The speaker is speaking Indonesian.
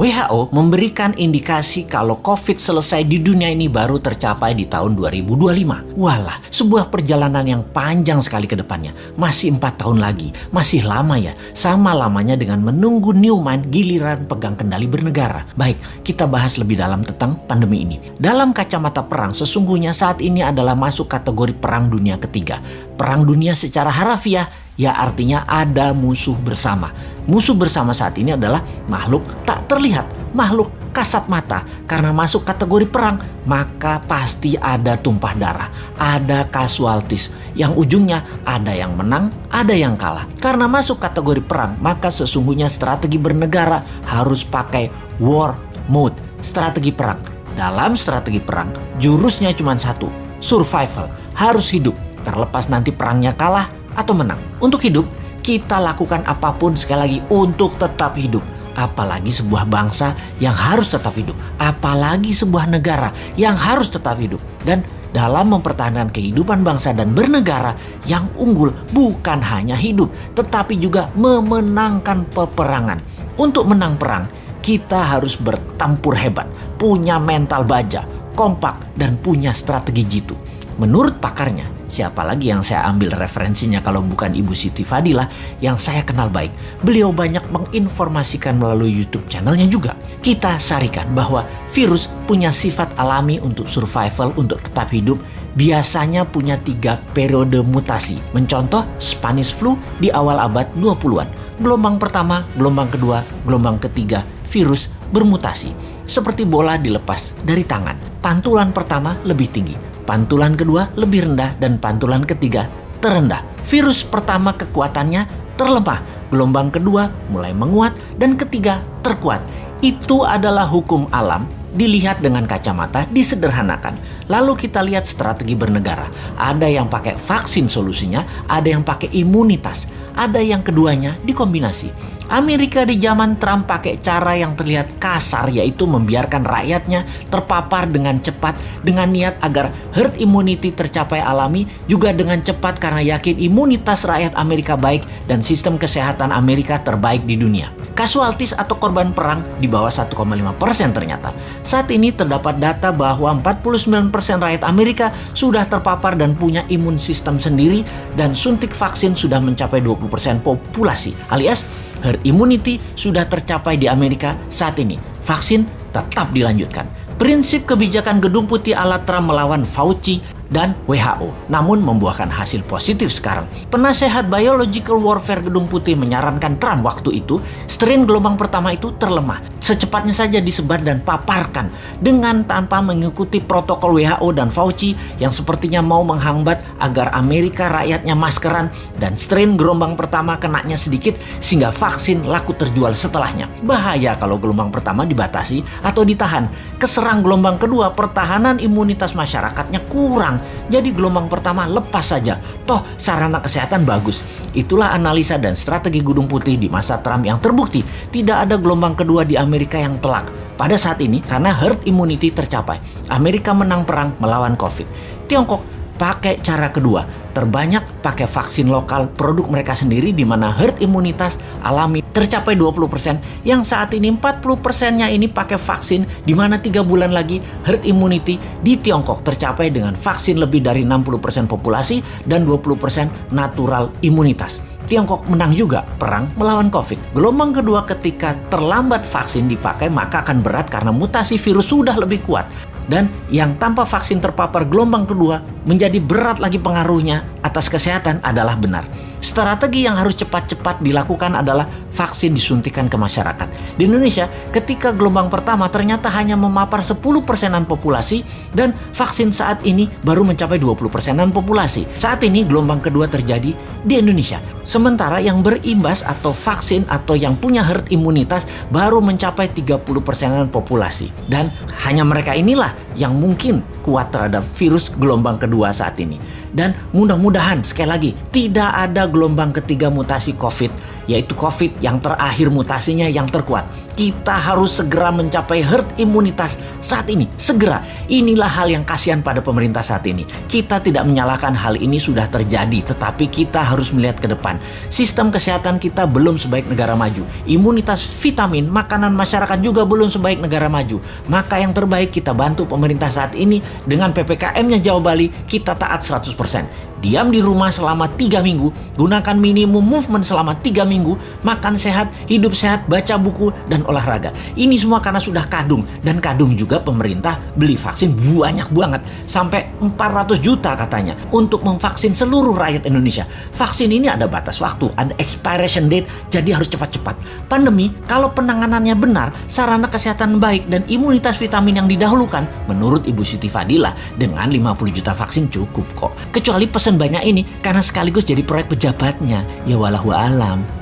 WHO memberikan indikasi kalau COVID selesai di dunia ini baru tercapai di tahun 2025. Walah, sebuah perjalanan yang panjang sekali ke depannya. Masih empat tahun lagi, masih lama ya. Sama lamanya dengan menunggu Newman giliran pegang kendali bernegara. Baik, kita bahas lebih dalam tentang pandemi ini. Dalam kacamata perang, sesungguhnya saat ini adalah masuk kategori perang dunia ketiga. Perang dunia secara harafiah ya artinya ada musuh bersama. Musuh bersama saat ini adalah makhluk tak terlihat, makhluk kasat mata. Karena masuk kategori perang, maka pasti ada tumpah darah, ada kasualtis. Yang ujungnya ada yang menang, ada yang kalah. Karena masuk kategori perang, maka sesungguhnya strategi bernegara harus pakai war mode, strategi perang. Dalam strategi perang, jurusnya cuma satu, survival, harus hidup. Terlepas nanti perangnya kalah atau menang. Untuk hidup, kita lakukan apa pun sekali lagi untuk tetap hidup. Apalagi sebuah bangsa yang harus tetap hidup. Apalagi sebuah negara yang harus tetap hidup. Dan dalam mempertahankan kehidupan bangsa dan bernegara yang unggul bukan hanya hidup, tetapi juga memenangkan peperangan. Untuk menang perang, kita harus bertempur hebat, punya mental baja, kompak, dan punya strategi jitu. Menurut pakarnya, siapa lagi yang saya ambil referensinya kalau bukan Ibu Siti Fadila yang saya kenal baik. Beliau banyak menginformasikan melalui YouTube channelnya juga. Kita sarikan bahwa virus punya sifat alami untuk survival, untuk tetap hidup, biasanya punya tiga periode mutasi. Mencontoh Spanish flu di awal abad 20-an. Gelombang pertama, gelombang kedua, gelombang ketiga, virus bermutasi. Seperti bola dilepas dari tangan. Pantulan pertama lebih tinggi, Pantulan kedua lebih rendah dan pantulan ketiga terendah. Virus pertama kekuatannya terlemah, gelombang kedua mulai menguat dan ketiga terkuat. Itu adalah hukum alam dilihat dengan kacamata disederhanakan. Lalu kita lihat strategi bernegara. Ada yang pakai vaksin solusinya, ada yang pakai imunitas, ada yang keduanya dikombinasi. Amerika di zaman Trump pakai cara yang terlihat kasar yaitu membiarkan rakyatnya terpapar dengan cepat dengan niat agar herd immunity tercapai alami juga dengan cepat karena yakin imunitas rakyat Amerika baik dan sistem kesehatan Amerika terbaik di dunia. Kasualtis atau korban perang di bawah 1,5% ternyata. Saat ini terdapat data bahwa 49% rakyat Amerika sudah terpapar dan punya imun sistem sendiri dan suntik vaksin sudah mencapai 20% populasi alias herd immunity sudah tercapai di Amerika saat ini. Vaksin tetap dilanjutkan. Prinsip kebijakan Gedung Putih ala Trump melawan Fauci dan WHO, namun membuahkan hasil positif sekarang. Penasehat Biological Warfare Gedung Putih menyarankan Trump waktu itu, strain gelombang pertama itu terlemah. Secepatnya saja disebar dan paparkan dengan tanpa mengikuti protokol WHO dan Fauci yang sepertinya mau menghambat agar Amerika rakyatnya maskeran dan strain gelombang pertama kenanya sedikit sehingga vaksin laku terjual setelahnya. Bahaya kalau gelombang pertama dibatasi atau ditahan. Keserang gelombang kedua, pertahanan imunitas masyarakatnya kurang jadi gelombang pertama lepas saja. Toh sarana kesehatan bagus. Itulah analisa dan strategi Gunung Putih di masa Trump yang terbukti tidak ada gelombang kedua di Amerika yang telak. Pada saat ini karena herd immunity tercapai, Amerika menang perang melawan COVID. Tiongkok pakai cara kedua, terbanyak pakai vaksin lokal produk mereka sendiri di mana herd imunitas alami tercapai 20% yang saat ini 40%-nya ini pakai vaksin di mana tiga bulan lagi herd immunity di Tiongkok tercapai dengan vaksin lebih dari 60% populasi dan 20% natural imunitas. Tiongkok menang juga perang melawan COVID. Gelombang kedua ketika terlambat vaksin dipakai maka akan berat karena mutasi virus sudah lebih kuat dan yang tanpa vaksin terpapar gelombang kedua menjadi berat lagi pengaruhnya atas kesehatan adalah benar. Strategi yang harus cepat-cepat dilakukan adalah vaksin disuntikan ke masyarakat. Di Indonesia, ketika gelombang pertama ternyata hanya memapar 10 persenan populasi dan vaksin saat ini baru mencapai 20 persenan populasi. Saat ini gelombang kedua terjadi di Indonesia. Sementara yang berimbas atau vaksin atau yang punya herd imunitas baru mencapai 30 persenan populasi. Dan hanya mereka inilah yang mungkin kuat terhadap virus gelombang kedua saat ini. Dan mudah-mudahan sekali lagi tidak ada gelombang ketiga mutasi COVID yaitu COVID yang terakhir mutasinya yang terkuat. Kita harus segera mencapai herd imunitas saat ini, segera. Inilah hal yang kasihan pada pemerintah saat ini. Kita tidak menyalahkan hal ini sudah terjadi, tetapi kita harus melihat ke depan. Sistem kesehatan kita belum sebaik negara maju. Imunitas vitamin, makanan masyarakat juga belum sebaik negara maju. Maka yang terbaik kita bantu pemerintah saat ini dengan PPKM-nya Jawa Bali, kita taat 100% diam di rumah selama tiga minggu, gunakan minimum movement selama tiga minggu, makan sehat, hidup sehat, baca buku, dan olahraga. Ini semua karena sudah kadung, dan kadung juga pemerintah beli vaksin banyak banget, sampai 400 juta katanya, untuk memvaksin seluruh rakyat Indonesia. Vaksin ini ada batas waktu, ada expiration date, jadi harus cepat-cepat. Pandemi, kalau penanganannya benar, sarana kesehatan baik, dan imunitas vitamin yang didahulukan, menurut Ibu Siti Fadila, dengan 50 juta vaksin cukup kok. Kecuali pesan banyak ini karena sekaligus jadi proyek pejabatnya. Ya walahu alam.